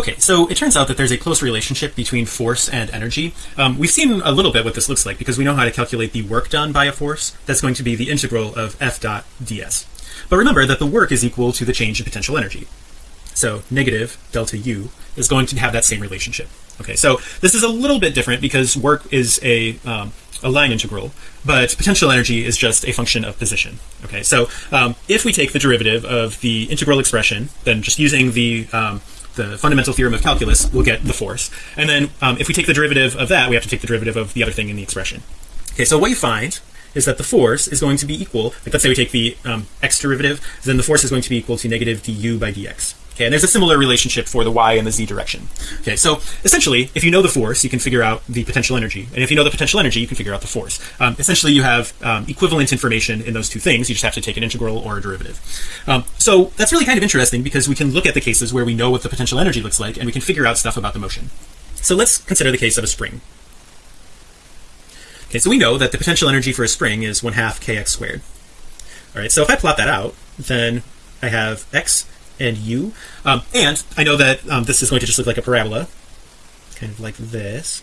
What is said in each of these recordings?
Okay, so it turns out that there's a close relationship between force and energy. Um, we've seen a little bit what this looks like because we know how to calculate the work done by a force. That's going to be the integral of F dot ds. But remember that the work is equal to the change in potential energy. So negative delta U is going to have that same relationship. Okay, so this is a little bit different because work is a um, a line integral, but potential energy is just a function of position. Okay, so um, if we take the derivative of the integral expression, then just using the um, the fundamental theorem of calculus, we'll get the force. And then um, if we take the derivative of that, we have to take the derivative of the other thing in the expression. Okay, so what you find is that the force is going to be equal, like let's say we take the um, x derivative, then the force is going to be equal to negative du by dx. Okay, and there's a similar relationship for the y and the z direction. Okay, so essentially, if you know the force, you can figure out the potential energy, and if you know the potential energy, you can figure out the force. Um, essentially, you have um, equivalent information in those two things. You just have to take an integral or a derivative. Um, so that's really kind of interesting because we can look at the cases where we know what the potential energy looks like, and we can figure out stuff about the motion. So let's consider the case of a spring. Okay, so we know that the potential energy for a spring is one half kx squared. All right, so if I plot that out, then I have x and u um, and I know that um, this is going to just look like a parabola. Kind of like this.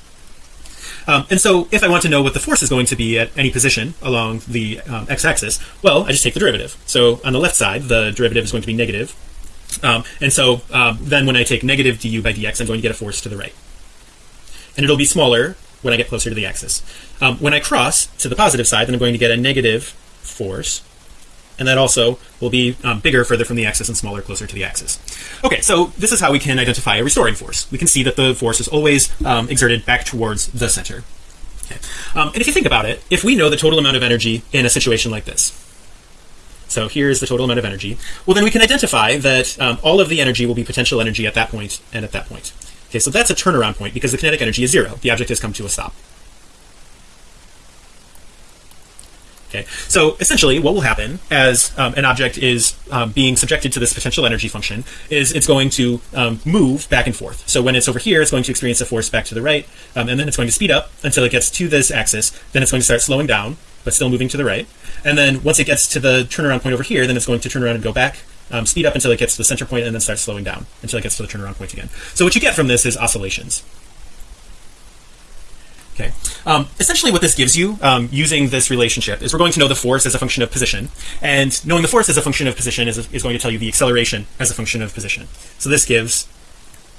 Um, and so if I want to know what the force is going to be at any position along the um, x-axis well I just take the derivative. So on the left side the derivative is going to be negative. Um, and so um, then when I take negative du by dx I'm going to get a force to the right. And it'll be smaller when I get closer to the axis. When I cross to the positive side then I'm going to get a negative force and that also will be um, bigger further from the axis and smaller closer to the axis. Okay so this is how we can identify a restoring force. We can see that the force is always um, exerted back towards the center. Okay. um, and if you think about it if we know the total amount of energy in a situation like this so here's the total amount of energy well then we can identify that um, all of the energy will be potential energy at that point and at that point. Okay so that's a turnaround point because the kinetic energy is zero. The object has come to a stop okay. So essentially what will happen as um, an object is um, being subjected to this potential energy function is it's going to um, move back and forth. So when it's over here it's going to experience a force back to the right um, and then it's going to speed up until it gets to this axis then it's going to start slowing down but still moving to the right and then once it gets to the turnaround point over here then it's going to turn around and go back um, speed up until it gets to the center point and then start slowing down until it gets to the turnaround point again. So what you get from this is oscillations um, essentially what this gives you um, using this relationship is we're going to know the force as a function of position and knowing the force as a function of position is, is going to tell you the acceleration as a function of position. So this gives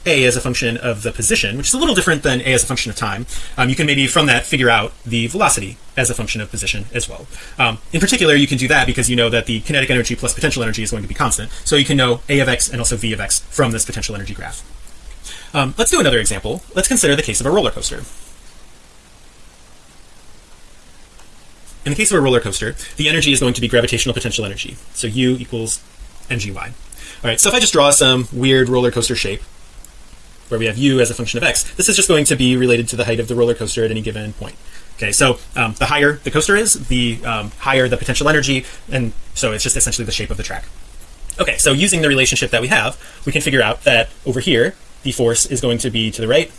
a as a function of the position which is a little different than a as a function of time. Um, you can maybe from that figure out the velocity as a function of position as well. Um, in particular you can do that because you know that the kinetic energy plus potential energy is going to be constant. So you can know a of x and also v of x from this potential energy graph. Um, let's do another example. Let's consider the case of a roller coaster in the case of a roller coaster the energy is going to be gravitational potential energy. So u equals mgy all right so if I just draw some weird roller coaster shape where we have u as a function of x this is just going to be related to the height of the roller coaster at any given point. Okay so um, the higher the coaster is the um, higher the potential energy and so it's just essentially the shape of the track. Okay so using the relationship that we have we can figure out that over here the force is going to be to the right.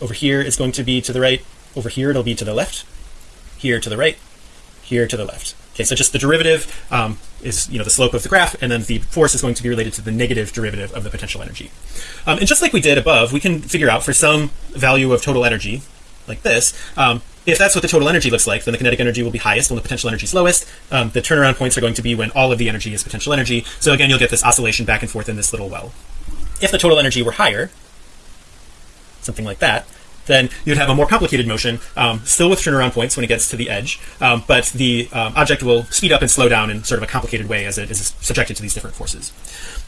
Over here is going to be to the right. Over here it'll be to the left. Here to the right here to the left. Okay so just the derivative um, is you know the slope of the graph and then the force is going to be related to the negative derivative of the potential energy. Um, and just like we did above we can figure out for some value of total energy like this um, if that's what the total energy looks like then the kinetic energy will be highest when the potential energy is lowest. Um, the turnaround points are going to be when all of the energy is potential energy. So again you'll get this oscillation back and forth in this little well. If the total energy were higher something like that then you'd have a more complicated motion um, still with turnaround points when it gets to the edge um, but the um, object will speed up and slow down in sort of a complicated way as it is subjected to these different forces.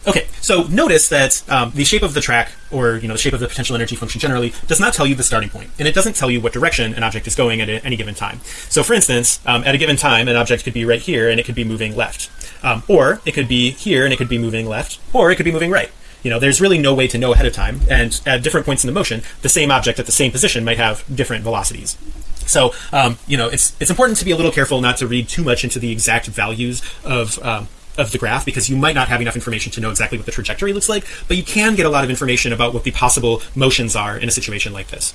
Okay so notice that um, the shape of the track or you know the shape of the potential energy function generally does not tell you the starting point and it doesn't tell you what direction an object is going at any given time. So for instance um, at a given time an object could be right here and it could be moving left um, or it could be here and it could be moving left or it could be moving right you know there's really no way to know ahead of time and at different points in the motion the same object at the same position might have different velocities. So um, you know it's it's important to be a little careful not to read too much into the exact values of um, of the graph because you might not have enough information to know exactly what the trajectory looks like but you can get a lot of information about what the possible motions are in a situation like this